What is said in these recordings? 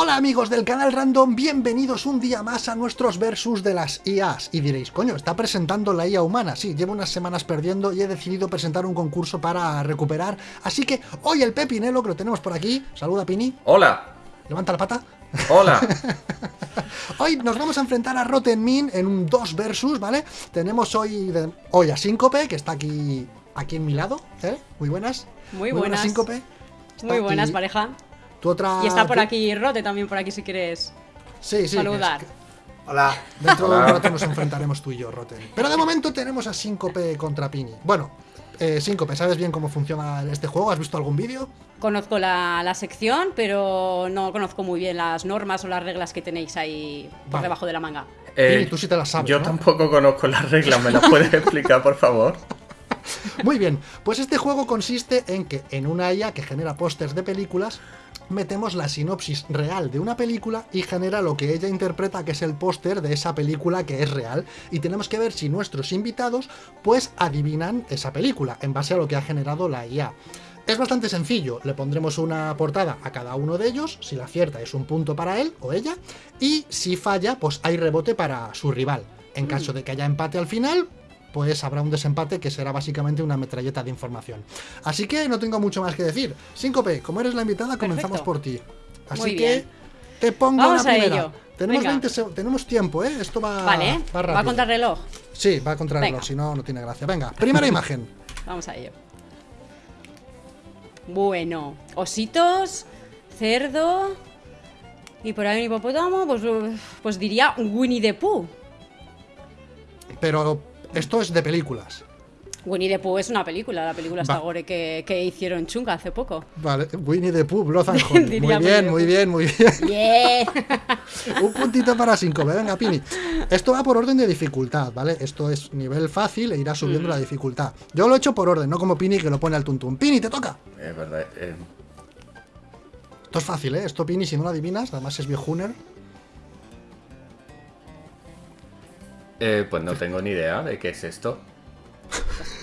Hola amigos del canal Random, bienvenidos un día más a nuestros versus de las IAs. Y diréis, coño, está presentando la IA humana. Sí, llevo unas semanas perdiendo y he decidido presentar un concurso para recuperar. Así que hoy el Pepinelo, que lo tenemos por aquí. Saluda, Pini. Hola. Levanta la pata. Hola. hoy nos vamos a enfrentar a Rotten Min en un 2 versus, ¿vale? Tenemos hoy, hoy a Síncope, que está aquí, aquí en mi lado. ¿eh? Muy buenas. Muy, buenas. Síncope. Muy buenas, pareja. Otra, y está por aquí Rote también por aquí si quieres sí, sí, saludar. Hola. Dentro de un rato nos enfrentaremos tú y yo, Roten. Pero de momento tenemos a Síncope contra Pini. Bueno, eh, Síncope, ¿sabes bien cómo funciona este juego? ¿Has visto algún vídeo? Conozco la, sección, pero no conozco muy bien las normas o las reglas que tenéis ahí por debajo de la manga. Eh, Pini, tú sí te las sabes, Yo tampoco conozco las reglas, ¿me las puedes explicar, por favor? Muy bien, pues este juego consiste en que en una IA que genera pósters de películas, metemos la sinopsis real de una película y genera lo que ella interpreta que es el póster de esa película que es real. Y tenemos que ver si nuestros invitados pues adivinan esa película en base a lo que ha generado la IA. Es bastante sencillo, le pondremos una portada a cada uno de ellos, si la acierta es un punto para él o ella, y si falla, pues hay rebote para su rival. En caso de que haya empate al final, pues habrá un desempate que será básicamente una metralleta de información. Así que no tengo mucho más que decir. Síncope, como eres la invitada, comenzamos por ti. Así que te pongo Vamos la primera. A ello. Tenemos, tenemos tiempo, ¿eh? Esto va, vale. va ¿Va contra reloj? Sí, va contra reloj, si no, no tiene gracia. Venga, primera imagen. Vamos a ello. Bueno, ositos, cerdo y por ahí un hipopótamo, pues, pues diría Winnie the Pooh. Pero esto es de películas. Winnie the Pooh es una película, la película esta gore que, que, hicieron chunga hace poco. Vale, Winnie the Pooh, Blood and Honey. muy bien, muy bien, muy bien. Un puntito para cinco, venga, Pini. Esto va por orden de dificultad, ¿vale? Esto es nivel fácil e irá subiendo mm. la dificultad. Yo lo he hecho por orden, no como Pini que lo pone al tuntún. Pini, te toca. Es verdad. Eh. Esto es fácil, ¿eh? Esto Pini, si no lo adivinas, además es viejuner. Eh, pues no tengo ni idea de qué es esto.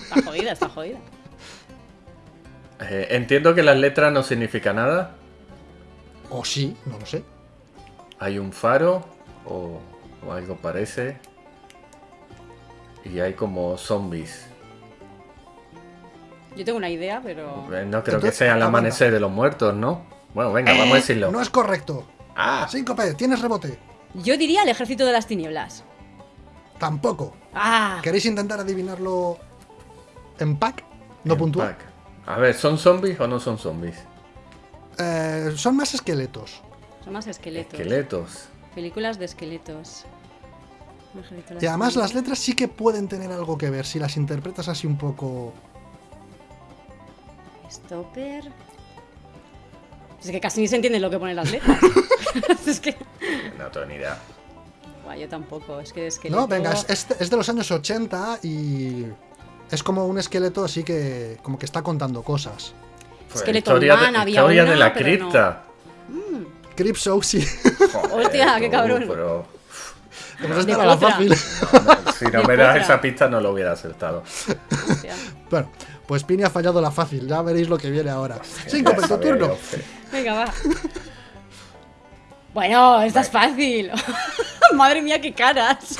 Está jodida, está jodida. Eh, entiendo que las letras no significan nada. O sí, no lo sé. Hay un faro o, algo parece. Y hay como zombies. Yo tengo una idea, pero... Eh, no creo que sea el amanecer de los muertos, ¿no? Bueno, venga, vamos a decirlo. No es correcto. Ah. Síncope, tienes rebote. Yo diría el ejército de las tinieblas. Tampoco. Ah. ¿Queréis intentar adivinarlo en pack? No puntual. A ver, ¿son zombies o no son zombies? Eh, son más esqueletos. Son más esqueletos. Esqueletos. Películas de esqueletos. Y además las letras sí que pueden tener algo que ver si las interpretas así un poco. Stopper. Es que casi ni se entiende lo que ponen las letras. es que. No tengo ni idea yo tampoco, es que esqueleto... No, venga, es, es, de los años 80 y es como un esqueleto así que como que está contando cosas. Pues esqueleto historia de, había historia de la cripta. No. Mm. Crip Show, sí. Hostia, qué cabrón. Pero... Pero es la fácil. si no me das esa pista no lo hubiera acertado. bueno, pues Pini ha fallado la fácil, ya veréis lo que viene ahora. Cinco, tu turno. Venga, va. Bueno, esta es fácil. Madre mía, qué caras.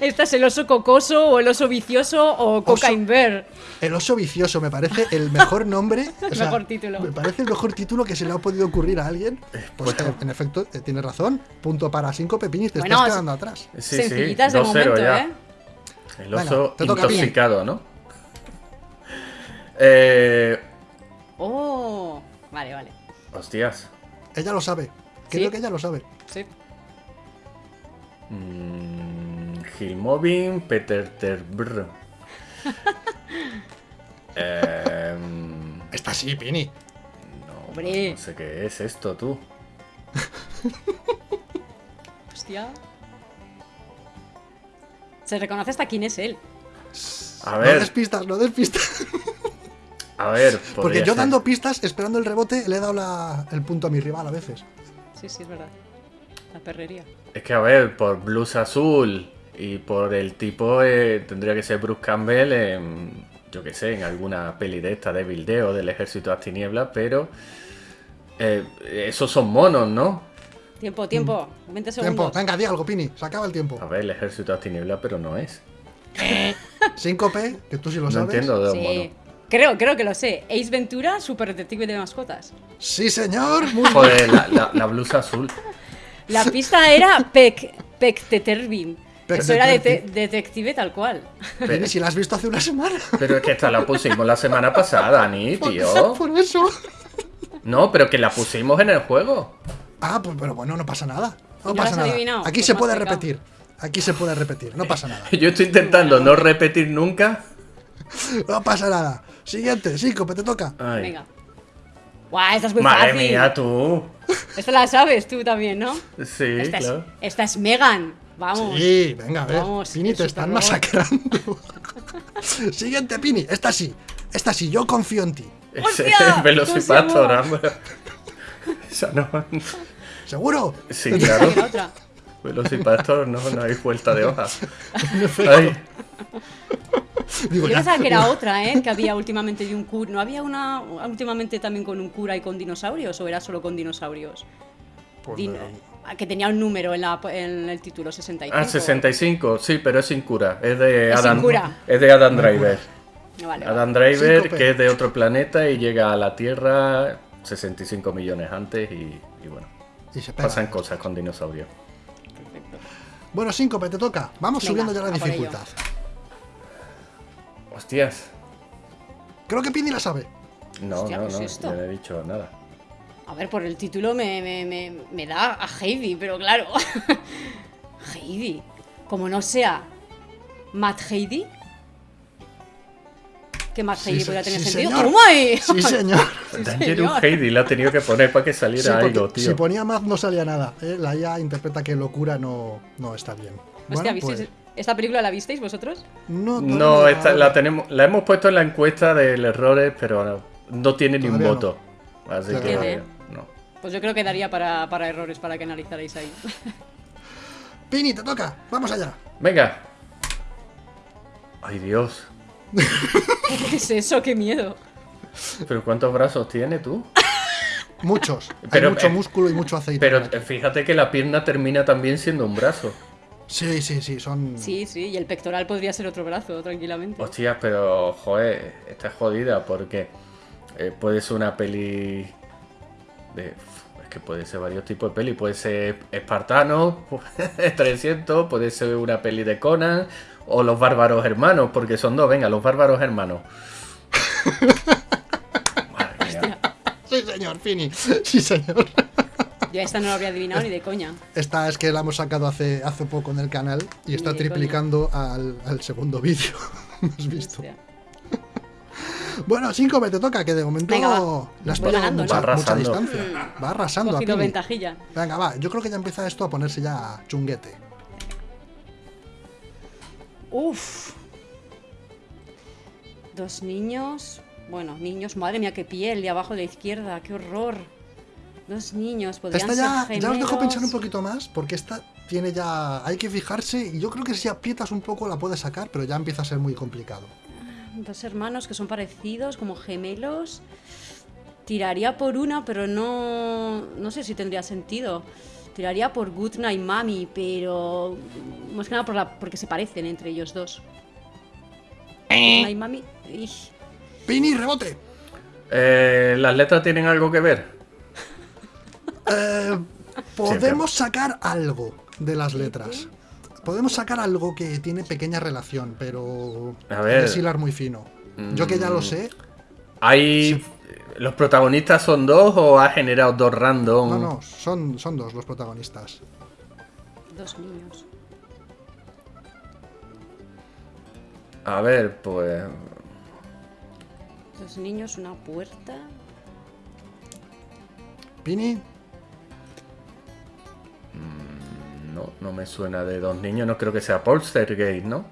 ¿Esta es el oso cocoso o el oso vicioso o Cocaine Bear? El oso vicioso me parece el mejor nombre. el mejor título. Me parece el mejor título que se le ha podido ocurrir a alguien. Pues en efecto, eh, tiene razón. Punto para cinco pepinis, te estás quedando atrás. Sí, Sencillitas de momento, ¿eh? El oso intoxicado, ¿no? Eh... Oh, vale, vale. Hostias. Ella lo sabe. Creo que ella lo sabe. Sí. Mm, Gilmovin, Peter Terbrr. eh, Está así, Pini. No, no sé qué es esto, tú. Hostia. Se reconoce hasta quién es él. A ver. No des pistas, no des pistas. A ver, porque yo dando pistas, esperando el rebote, le he dado el punto a mi rival a veces. Sí, sí, es verdad. La perrería. Es que, a ver, por Blues Azul y por el tipo, eh, tendría que ser Bruce Campbell en, yo qué sé, en alguna peli de esta de Bildeo del Ejército de las Tinieblas, pero Eh, esos son monos, ¿no? Tiempo, tiempo. 20 Tiempo. segundos. Venga, di algo, Pini. Se acaba el tiempo. A ver, el ejército de las tinieblas, pero no es. 5P, que tú sí lo No sabes. entiendo de los Sí. monos. Creo, creo que lo sé. Ace Ventura, super detective de mascotas. Sí, señor. Muy bien. Joder, la, la- la blusa azul. La pista era Peck, Peck Tetervin. Peck Eso era detective tal cual. Pero, si la has visto hace una semana. pero es que esta la pusimos la semana pasada, Ni, tío. Por eso. No, pero que la pusimos en el juego. Ah, pues pero bueno, no pasa nada. No ¿No pasa nada. adivinado? Aquí Pues se puede repetir. Aquí se puede repetir. No pasa nada. Yo estoy intentando no repetir nunca. No pasa nada. Siguiente, Síncope, te toca. Ay. Venga. Guau, esta es muy Madre fácil. mía, tú. Esta la sabes tú también, ¿no? Sí, esta, claro. es, esta es Megan. Vamos. Sí, venga, a ver. Vamos, Pini, te están superrobot. masacrando. Siguiente, Pini. Esta sí. Esta sí, yo confío en ti. Ese es Velocipastor, ¿Cómo hombre. Esa no. ¿Seguro? Sí, claro. Velocipastor, no, no hay vuelta de hoja. Ay, Digo, Yo ya. pensaba que era otra, ¿eh? Que había últimamente de un cura. ¿No había una últimamente también con un cura y con dinosaurios? ¿O era solo con dinosaurios? Pues Din- no. que tenía un número en, la, en el título, 65. ah, 65, sí, pero es sin cura. Es de Es sin Adam, cura. Es de Adam Driver. Vale, vale. Adam Driver, Síncope. que es de otro planeta y llega a la Tierra 65 millones antes y, y bueno, Y se pega. pasan cosas con dinosaurios. Perfecto. Bueno, Síncope, te toca. Vamos Venga, subiendo ya la dificultad. Hostias. Creo que Pini la sabe. No, Hostia, no, ¿qué es no, esto? yo no he dicho nada. A ver, por el título me, me, me, me da a Heidi, pero claro. Heidi. Como no sea Matt Heidi. Que Matt Sí, Heidi se- podría tener sí, sentido. señor. ¡Toma ahí! Sí, señor. Dangerous señor. Heidi la ha tenido que poner para que Sí, saliera porque algo, tío. si ponía más no salía nada. ¿eh? La IA interpreta que locura no, no está bien. Hostia, Bueno, ¿visteis- pues, ¿Esta película la visteis vosotros? no, No, todavía esta, la tenemos, la hemos puesto en la encuesta del errores, pero no, no tiene ni un Todavía no. voto. Así que ¿eh? no. Pues yo creo que daría para, para errores para que analizarais ahí. Pini, te toca. Vamos allá. Venga. Ay Dios. ¿Qué es eso? ¡Qué miedo! Pero ¿cuántos brazos tiene tú? Muchos. Hay Pero, mucho eh, músculo y mucho aceite. Pero eh, fíjate que la pierna termina también siendo un brazo. Sí, sí, sí. Son. Sí, sí, y el pectoral podría ser otro brazo, tranquilamente. Hostias, pero joder, está jodida porque eh, puede ser una peli de... Es que puede ser varios tipos de peli. Puede ser Espartano, 300, puede ser una peli de Conan o Los Bárbaros Hermanos, porque son dos. Venga, Los Bárbaros Hermanos. Madre mía. Sí, señor, Pini. Sí, señor. Yo esta no la habría adivinado ni de coña. Esta es que la hemos sacado hace, hace poco en el canal y está Ni triplicando al, al segundo vídeo. ¿Has visto? Hostia. Bueno, cinco me te toca, que de momento Venga, va. le has ganando, mucha, mucha arrasando. distancia. Va arrasando a Cogido Pini. ventajilla. Venga, va. Yo creo que ya empieza esto a ponerse ya chunguete. Uf. Dos niños. Bueno, niños, madre mía, qué piel de abajo de la izquierda, qué horror. Dos niños, podrían Esta ya, ser ya os dejo pensar un poquito más, porque esta tiene ya. Hay que fijarse, y yo creo que si aprietas un poco la puedes sacar, pero ya empieza a ser muy complicado. Dos hermanos que son parecidos, como gemelos. Tiraría por una, pero no. No sé si tendría sentido. Tiraría por Good Night Mami, pero. Más que nada por la, porque se parecen entre ellos dos. Good Night Mami. ¡Pini, rebote! Eh, ¿Las letras tienen algo que ver? Eh, podemos sacar algo de las letras. Podemos sacar algo que tiene pequeña relación, pero A ver. es hilar muy fino. Yo que ya lo Mm. sé, ¿Hay... ¿Los protagonistas son dos o ha generado dos random? no, no, son, son dos los protagonistas. Dos niños. A ver, pues... Dos niños, una puerta. Pini, No, no me suena de dos niños, no creo que sea Poltergeist, ¿no?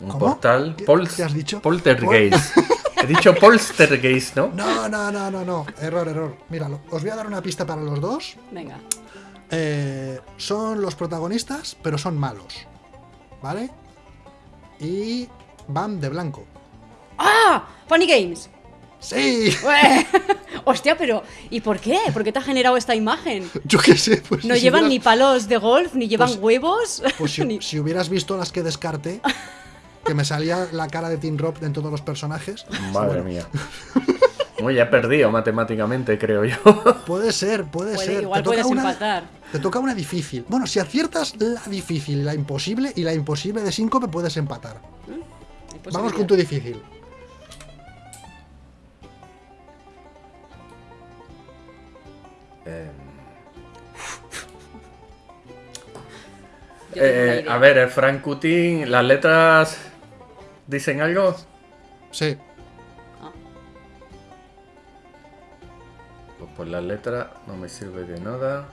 Un ¿Cómo? portal. ¿Qué- Pol- qué has dicho? Poltergeist. He dicho Poltergeist, ¿no? no, no, no, no, no, error, error. Míralo, os voy a dar una pista para los dos. Venga. Eh, son los protagonistas, pero son malos. ¿Vale? Y van de blanco. ¡Ah! Funny Games. ¡Sí! Hostia, pero ¿y por qué? ¿Por qué te ha generado esta imagen? Yo qué sé, pues. No si llevan ni palos de golf, ni llevan Pues- huevos. Pues si, ni- si hubieras visto las que descarté, que me salía la cara de Tim Roth en todos los personajes. Madre mía. Muy ya he perdido matemáticamente, creo yo. Puede ser, puede, Puede- ser. igual Te toca puedes una- empatar. Te toca una difícil. Bueno, si aciertas la difícil la imposible, y la imposible de síncope puedes empatar. Hay Vamos con tu difícil. Eh, una eh, idea. a ver, el Frank Cutin, ¿las letras dicen algo? Sí. Pues por las letras no me sirve de nada.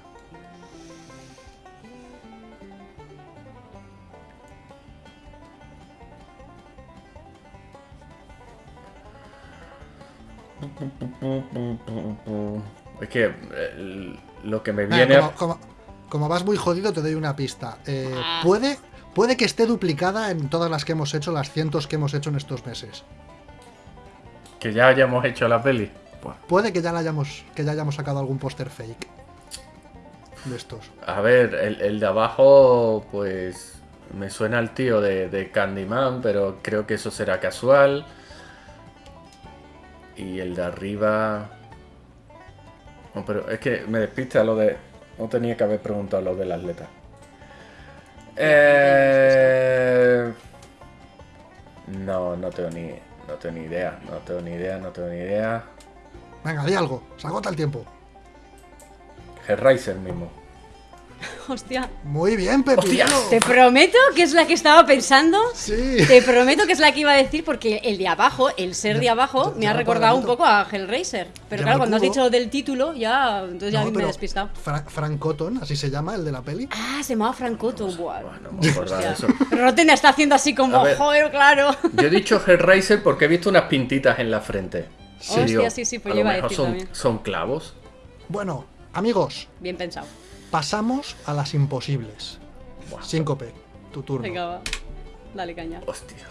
Es que eh, lo que me Venga, viene... a- como, como- como vas muy jodido, te doy una pista. Eh, Ah. puede, puede que esté duplicada en todas las que hemos hecho, las cientos que hemos hecho en estos meses. Que ya hayamos hecho la peli. Buah. Puede que ya, la hayamos, que ya hayamos sacado algún póster fake. De estos. A ver, el, el de abajo, pues me suena al tío de, de Candyman, pero creo que eso será casual. Y el de arriba... No, pero es que me despista lo de... No tenía que haber preguntado lo de las letras. Eh... No, no tengo ni... No tengo ni idea, no tengo ni idea, no tengo ni idea. Venga, di algo. Se agota el tiempo. Hellraiser mismo. Hostia. Muy bien, Pepino. Te prometo que es la que estaba pensando. Sí. Te prometo que es la que iba a decir porque el de abajo, el ser de abajo, ya- me ya ha recordado un poco a Hellraiser. Pero Ya claro, cuando has dicho del título, ya, entonces ya No, me he despistado. Fra- Frank Cotton, así se llama, el de la peli. Ah, se llamaba Frank Cotton. Buah. No me acordaba de Hostia. eso. Pero Rotten está haciendo así como, A ver. joder, claro. Yo he dicho Hellraiser porque he visto unas pintitas en la frente. Hostia, Digo, sí, sí, pues a yo lo iba a mejor decir son, también. son clavos. Bueno, amigos, Bien pensado. Pasamos a las imposibles. Buah, Síncope, tu turno. Venga, va. Dale caña. Hostias.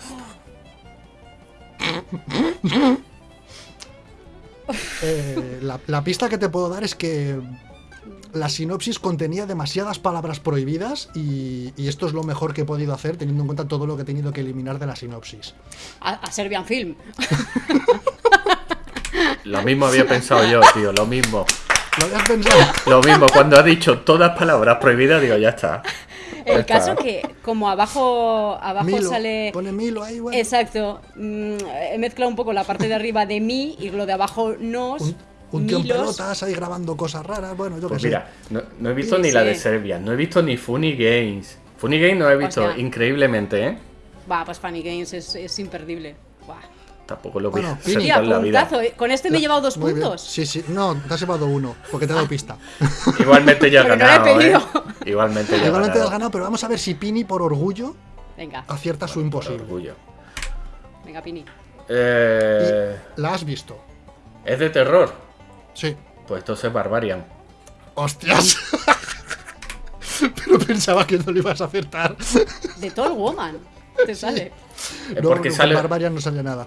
Eh, la, la pista que te puedo dar es que la sinopsis contenía demasiadas palabras prohibidas y, y esto es lo mejor que he podido hacer teniendo en cuenta todo lo que he tenido que eliminar de la sinopsis. A, a Serbian Film. Lo mismo había pensado yo, tío, lo mismo. ¿Lo habías pensado? Lo mismo, cuando ha dicho todas palabras prohibidas, digo, ya está. Ya El está. caso que, como abajo, abajo Milo, sale. pone Milo ahí, bueno. Exacto. mm, he mezclado un poco la parte de arriba de mí y lo de abajo nos. Un, un tío en pelotas ahí grabando cosas raras, bueno, yo Pues qué sé. mira, no, no he visto Sí, ni la de. Serbia, no he visto ni Funny Games. Funny Games no he visto Hostia. increíblemente, ¿eh? Va, pues Funny Games es, es imperdible. Tampoco lo voy Bueno, a la vida. puntazo. eh. Con este me he llevado dos Muy bien. puntos. Sí, sí, no, te has llevado uno, porque te he dado pista. Igualmente ya he no ganado, ¿eh? Igualmente ya he Igualmente has ganado. ganado, pero vamos a ver si Pini por orgullo Venga, acierta su Por imposible. orgullo. venga, Pini. Eh, La has visto. ¿Es de terror? Sí. Pues entonces Barbarian. ¡Hostias! pero pensaba que no lo ibas a acertar. De Tall Woman. Te sale. No, porque no, sale. Barbarian no salía nada.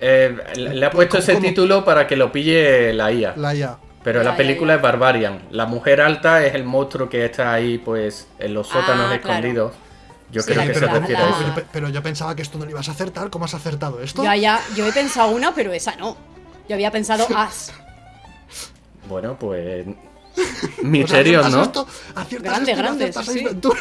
Eh, le ha puesto ¿Cómo- ese cómo? título para que lo pille la IA. La IA. Pero la película es Barbarian. La mujer alta es el monstruo que está ahí, pues, en los sótanos Ah, claro. escondidos. Yo Sí, creo que se la- refiere a eso. Pero yo pensaba que esto no lo ibas a acertar. ¿Cómo has acertado esto? Ya, ya. Yo he pensado una, pero esa no. Yo había pensado As. Bueno, pues. Pues Misterios, ¿no? esto, aciertas Grande, esto y no grande, aciertas sí, Ace sí. Ventura.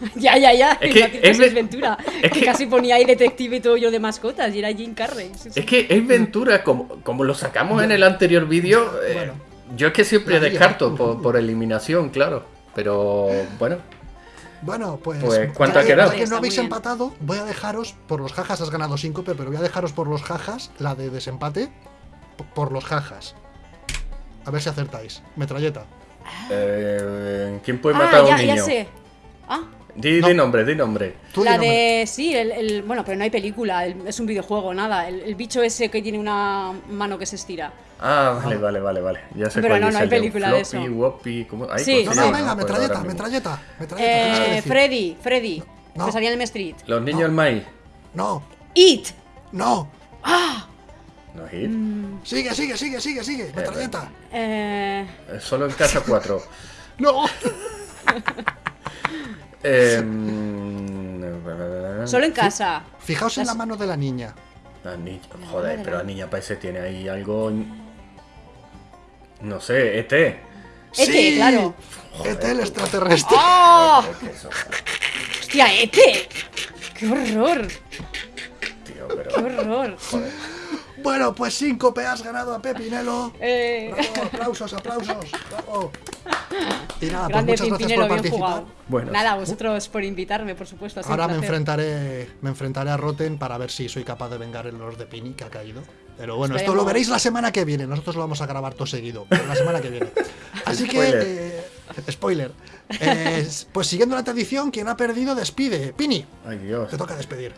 ya, ya, ya. Es que es ve- Ventura. es que, que- casi ponía ahí detective y todo yo de mascotas y era Jim Carrey. Sí, sí. Es que es Ventura, como, como lo sacamos en el anterior vídeo. eh, Bueno. yo es que siempre descarto por, por eliminación, claro. Pero bueno, Bueno, pues. Pues, ¿cuánto ya ha que- quedado? ya que no habéis empatado, voy a dejaros por los jajas. Has ganado 5, pero voy a dejaros por los jajas la de desempate. Por los jajas. A ver si acertáis. Metralleta. eh, ¿quién puede ah, matar a un ya, niño? ya sé. Ah, Di, No. di nombre, di nombre. Tú la di nombre. de. Sí, el, el- Bueno, pero no hay película, el- es un videojuego, nada. El, el bicho ese que tiene una mano que se estira. Ah, vale, vale, vale, vale. Ya sé Pero cuál no, es no hay de película de Floppy, eso. Woppy, ¿cómo? Ay, Sí, ¿cómo No, no, venga, metralleta, metralleta, metralleta. Eh. Freddy, Freddy. No. Que salía en el Street. Los niños No. del maíz. No, It. no. No hit. Sigue, sigue, sigue, sigue, sigue. Metralleta. Eh, Eh, Solo en casa 4. No. Em, solo en casa. Fijaos en la mano de la niña. La niña, joder, pero la niña parece tiene ahí algo. No sé, ET. Ete, claro. Ete el extraterrestre. ¡Oh! Que ¡Hostia, Ete! ¡Qué horror! tío, ¡Qué pero. horror! Joder. Bueno, pues Síncope has ganado a Pepinelo. Eh, Bravo, aplausos, aplausos. Bravo. Y nada, pues grande muchas gracias por bien participar. jugado. Bueno. Nada, vosotros por invitarme, por supuesto. Ahora me enfrentaré, me enfrentaré a Roten para ver si soy capaz de vengar el los de Pini que ha caído. Pero bueno, esto lo veréis la semana que viene. Nosotros lo vamos a grabar todo seguido, pero la semana que viene. Así que, Spoiler. eh, spoiler. Eh, pues siguiendo la tradición, quien ha perdido despide. Pini, Ay, Dios. te toca despedir.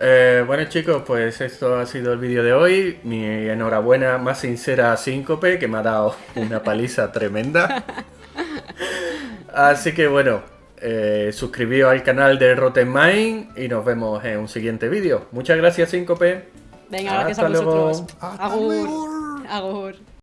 Eh, bueno chicos, pues esto ha sido el vídeo de hoy. Mi enhorabuena más sincera a Síncope, que me ha dado una paliza tremenda. Así que bueno, eh, suscribíos al canal de Rotten Mind y nos vemos en un siguiente vídeo. Muchas gracias Síncope. Venga, gracias a Hasta luego. vosotros. Hasta Agur. luego. Agur.